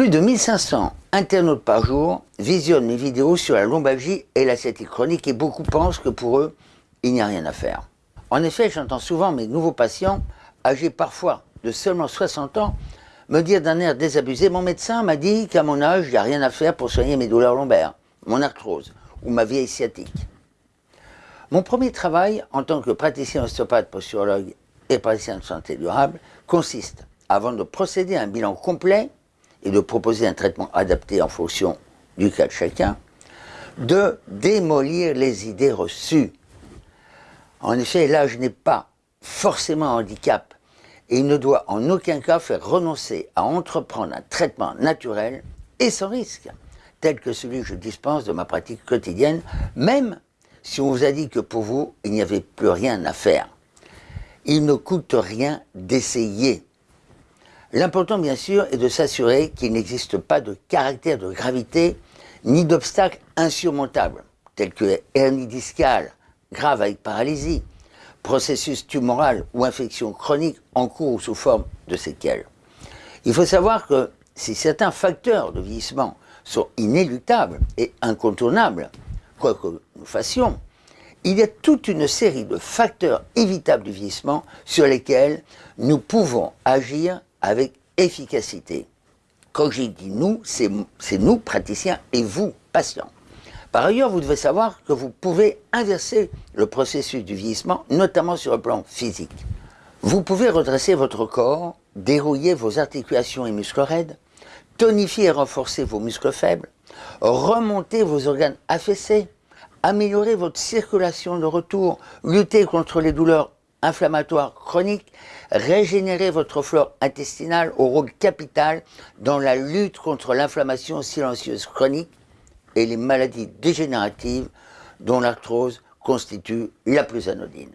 Plus de 1500 internautes par jour visionnent mes vidéos sur la lombalgie et la sciatique chronique et beaucoup pensent que pour eux, il n'y a rien à faire. En effet, j'entends souvent mes nouveaux patients, âgés parfois de seulement 60 ans, me dire d'un air désabusé « Mon médecin m'a dit qu'à mon âge, il n'y a rien à faire pour soigner mes douleurs lombaires, mon arthrose ou ma vieille sciatique. » Mon premier travail en tant que praticien ostéopathe, posturologue et praticien de santé durable consiste, avant de procéder à un bilan complet, et de proposer un traitement adapté en fonction du cas de chacun, de démolir les idées reçues. En effet, l'âge n'est pas forcément un handicap et il ne doit en aucun cas faire renoncer à entreprendre un traitement naturel et sans risque, tel que celui que je dispense de ma pratique quotidienne, même si on vous a dit que pour vous, il n'y avait plus rien à faire. Il ne coûte rien d'essayer. L'important, bien sûr, est de s'assurer qu'il n'existe pas de caractère de gravité ni d'obstacles insurmontables, tels que hernie discale, grave avec paralysie, processus tumoral ou infection chronique en cours ou sous forme de séquelles. Il faut savoir que si certains facteurs de vieillissement sont inéluctables et incontournables, quoi que nous fassions, il y a toute une série de facteurs évitables du vieillissement sur lesquels nous pouvons agir avec efficacité. Quand j'ai dit nous, c'est nous, praticiens, et vous, patients. Par ailleurs, vous devez savoir que vous pouvez inverser le processus du vieillissement, notamment sur le plan physique. Vous pouvez redresser votre corps, dérouiller vos articulations et muscles raides, tonifier et renforcer vos muscles faibles, remonter vos organes affaissés, améliorer votre circulation de retour, lutter contre les douleurs inflammatoire chronique, régénérer votre flore intestinale au rôle capital dans la lutte contre l'inflammation silencieuse chronique et les maladies dégénératives dont l'arthrose constitue la plus anodine.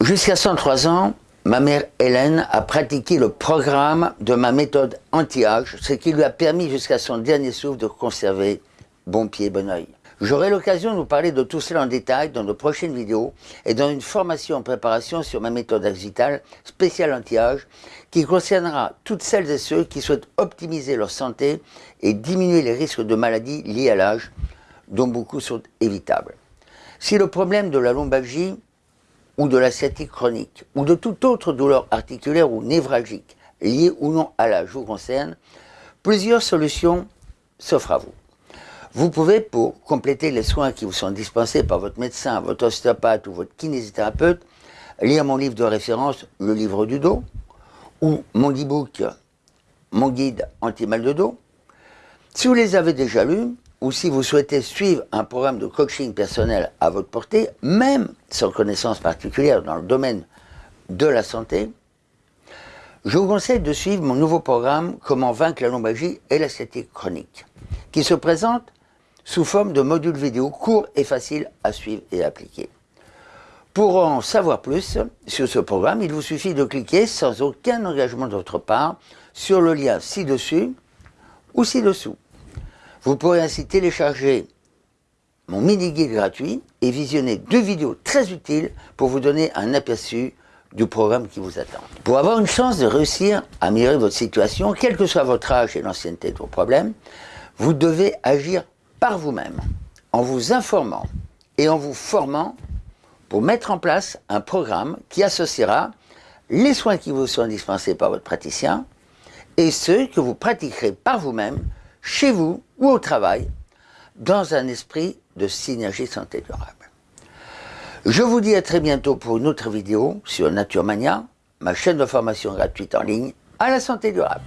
Jusqu'à 103 ans, ma mère Hélène a pratiqué le programme de ma méthode anti-âge, ce qui lui a permis jusqu'à son dernier souffle de conserver bon pied, bon oeil. J'aurai l'occasion de vous parler de tout cela en détail dans de prochaines vidéos et dans une formation en préparation sur ma méthode Axital spéciale anti-âge qui concernera toutes celles et ceux qui souhaitent optimiser leur santé et diminuer les risques de maladies liées à l'âge, dont beaucoup sont évitables. Si le problème de la lombalgie ou de la sciatique chronique ou de toute autre douleur articulaire ou névralgique liée ou non à l'âge vous concerne, plusieurs solutions s'offrent à vous. Vous pouvez, pour compléter les soins qui vous sont dispensés par votre médecin, votre ostéopathe ou votre kinésithérapeute, lire mon livre de référence, le livre du dos, ou mon e-book, mon guide anti-mal de dos. Si vous les avez déjà lus, ou si vous souhaitez suivre un programme de coaching personnel à votre portée, même sans connaissance particulière dans le domaine de la santé, je vous conseille de suivre mon nouveau programme « Comment vaincre la lombalgie et la sciatique chronique » qui se présente sous forme de modules vidéo courts et faciles à suivre et à appliquer. Pour en savoir plus sur ce programme, il vous suffit de cliquer sans aucun engagement de votre part sur le lien ci-dessus ou ci-dessous. Vous pourrez ainsi télécharger mon mini-guide gratuit et visionner deux vidéos très utiles pour vous donner un aperçu du programme qui vous attend. Pour avoir une chance de réussir à améliorer votre situation, quel que soit votre âge et l'ancienneté de vos problèmes, vous devez agir par vous-même, en vous informant et en vous formant pour mettre en place un programme qui associera les soins qui vous sont dispensés par votre praticien et ceux que vous pratiquerez par vous-même, chez vous ou au travail, dans un esprit de synergie santé durable. Je vous dis à très bientôt pour une autre vidéo sur Naturemania, ma chaîne de formation gratuite en ligne à la santé durable.